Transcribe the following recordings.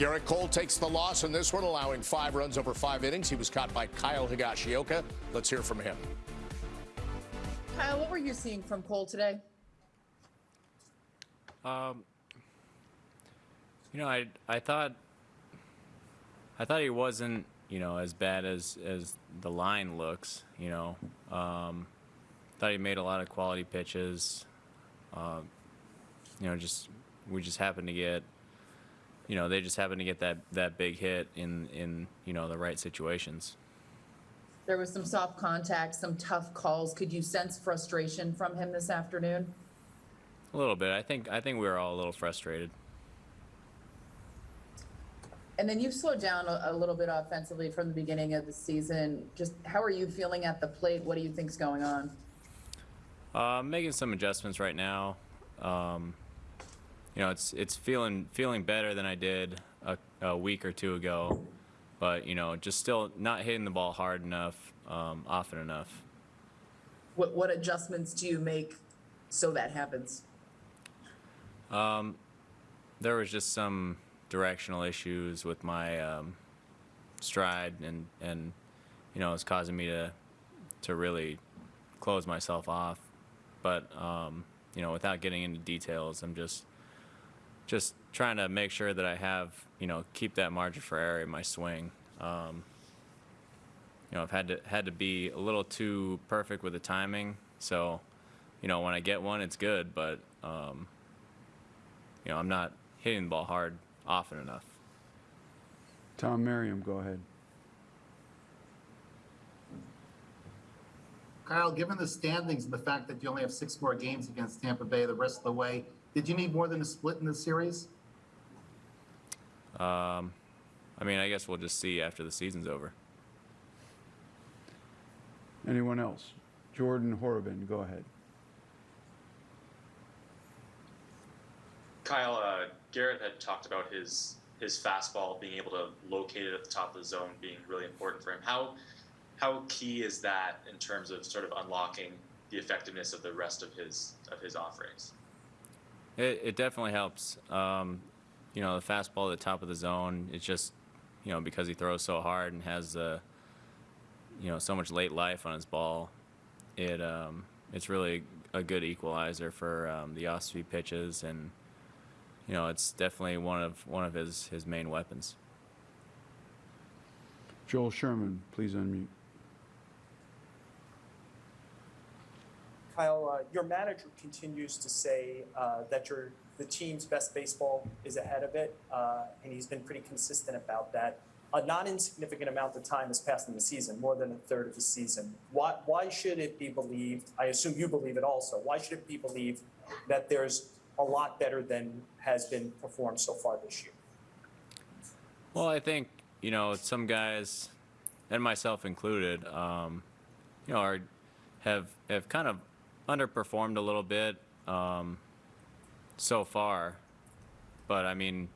Gerrit Cole takes the loss in this one, allowing five runs over five innings. He was caught by Kyle Higashioka. Let's hear from him. Kyle, what were you seeing from Cole today? Um, you know, I I thought I thought he wasn't you know as bad as as the line looks. You know, um, thought he made a lot of quality pitches. Uh, you know, just we just happened to get you know they just happen to get that that big hit in in you know the right situations. There was some soft contact, some tough calls. Could you sense frustration from him this afternoon? A little bit. I think I think we were all a little frustrated. And then you've slowed down a, a little bit offensively from the beginning of the season. Just how are you feeling at the plate? What do you think's going on? Uh, making some adjustments right now. Um, you know, it's it's feeling feeling better than I did a, a, week or two ago, but you know, just still not hitting the ball hard enough, um, often enough. What what adjustments do you make so that happens? Um, there was just some directional issues with my um, stride, and and you know, it's causing me to to really close myself off. But um, you know, without getting into details, I'm just just trying to make sure that I have you know keep that margin for error in my swing. Um, you know, I've had to had to be a little too perfect with the timing, so you know when I get one, it's good, but um, you know, I'm not hitting the ball hard often enough. Tom Merriam, go ahead. Kyle, given the standings and the fact that you only have six more games against Tampa Bay the rest of the way, did you need more than a split in this series? Um, I mean, I guess we'll just see after the season's over. Anyone else? Jordan Horobin, go ahead. Kyle, uh, Gerrit had talked about his his fastball being able to locate it at the top of the zone being really important for him. How how key is that in terms of sort of unlocking the effectiveness of the rest of his of his offerings? It, it definitely helps. Um, you know, the fastball at the top of the zone. It's just you know because he throws so hard and has uh, you know so much late life on his ball. It um, it's really a good equalizer for um, the off-speed pitches and you know, it's definitely one of one of his his main weapons. Joel Sherman, please unmute. Kyle, uh, your manager continues to say uh, that your the team's best baseball is ahead of it, uh, and he's been pretty consistent about that. A not insignificant amount of time has passed in the season, more than a third of the season. Why, why should it be believed? I assume you believe it also. Why should it be believed that there's a lot better than has been performed so far this year. Well, I think you know some guys, and myself included, um, you know, are have have kind of underperformed a little bit um, so far, but I mean,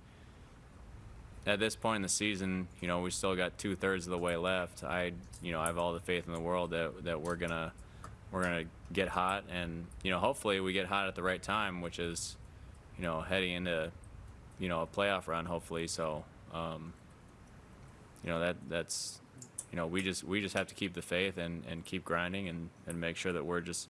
at this point in the season, you know, we still got two thirds of the way left. I, you know, I have all the faith in the world that that we're gonna we're gonna get hot, and you know, hopefully we get hot at the right time, which is, you know, heading into, you know, a playoff run. Hopefully, so, um, you know, that that's, you know, we just we just have to keep the faith and and keep grinding and and make sure that we're just